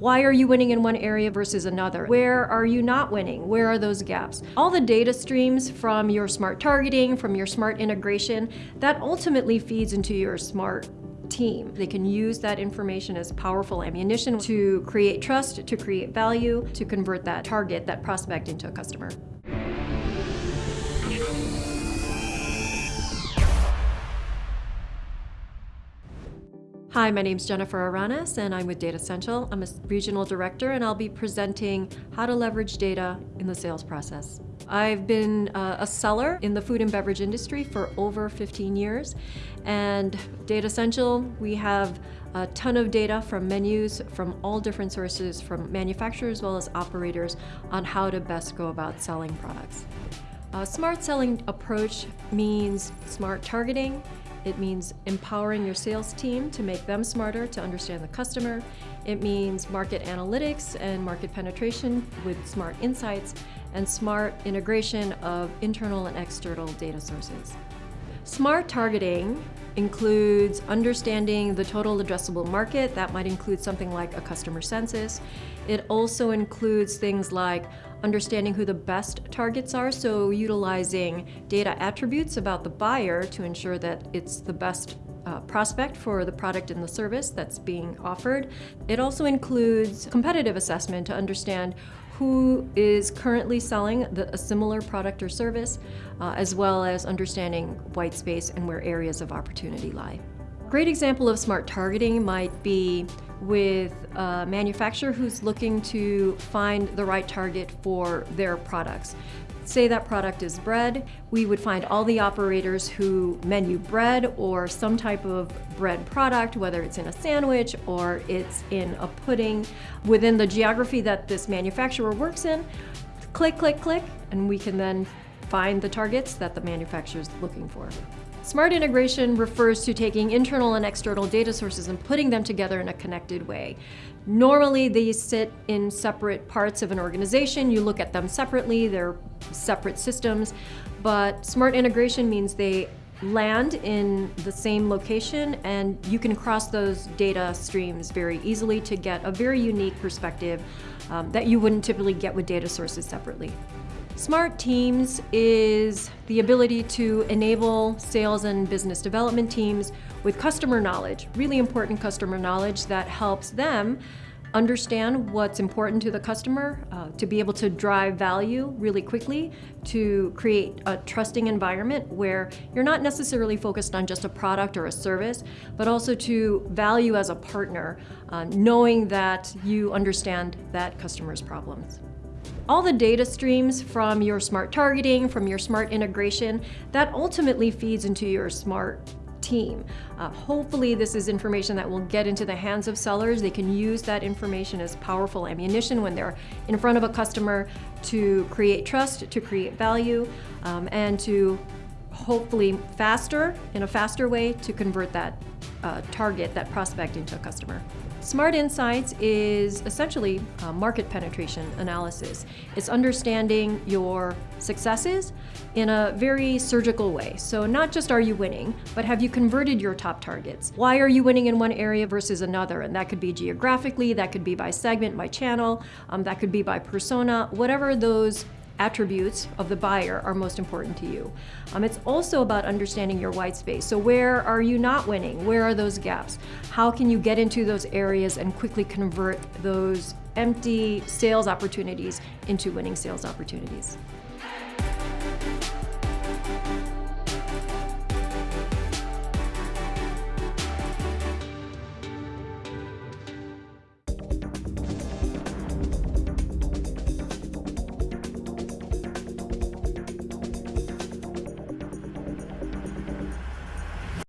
Why are you winning in one area versus another? Where are you not winning? Where are those gaps? All the data streams from your smart targeting, from your smart integration, that ultimately feeds into your smart team. They can use that information as powerful ammunition to create trust, to create value, to convert that target, that prospect into a customer. Hi, my name is Jennifer Aranas and I'm with Datassential. I'm a regional director and I'll be presenting how to leverage data in the sales process. I've been uh, a seller in the food and beverage industry for over 15 years and Datassential, we have a ton of data from menus from all different sources from manufacturers as well as operators on how to best go about selling products. A smart selling approach means smart targeting, it means empowering your sales team to make them smarter to understand the customer. It means market analytics and market penetration with smart insights and smart integration of internal and external data sources. Smart targeting includes understanding the total addressable market. That might include something like a customer census. It also includes things like understanding who the best targets are, so utilizing data attributes about the buyer to ensure that it's the best uh, prospect for the product and the service that's being offered. It also includes competitive assessment to understand who is currently selling the, a similar product or service, uh, as well as understanding white space and where areas of opportunity lie. A great example of smart targeting might be with a manufacturer who's looking to find the right target for their products. Say that product is bread, we would find all the operators who menu bread or some type of bread product, whether it's in a sandwich or it's in a pudding, within the geography that this manufacturer works in. Click, click, click, and we can then find the targets that the manufacturer is looking for. Smart integration refers to taking internal and external data sources and putting them together in a connected way. Normally, these sit in separate parts of an organization. You look at them separately, they're separate systems, but smart integration means they land in the same location and you can cross those data streams very easily to get a very unique perspective um, that you wouldn't typically get with data sources separately. Smart Teams is the ability to enable sales and business development teams with customer knowledge, really important customer knowledge that helps them understand what's important to the customer, uh, to be able to drive value really quickly, to create a trusting environment where you're not necessarily focused on just a product or a service, but also to value as a partner, uh, knowing that you understand that customer's problems. All the data streams from your smart targeting, from your smart integration, that ultimately feeds into your smart team. Uh, hopefully this is information that will get into the hands of sellers. They can use that information as powerful ammunition when they're in front of a customer to create trust, to create value, um, and to hopefully faster, in a faster way, to convert that uh, target, that prospect into a customer. Smart Insights is essentially market penetration analysis. It's understanding your successes in a very surgical way. So not just are you winning, but have you converted your top targets? Why are you winning in one area versus another? And that could be geographically, that could be by segment, by channel, um, that could be by persona, whatever those attributes of the buyer are most important to you. Um, it's also about understanding your white space. So where are you not winning? Where are those gaps? How can you get into those areas and quickly convert those empty sales opportunities into winning sales opportunities?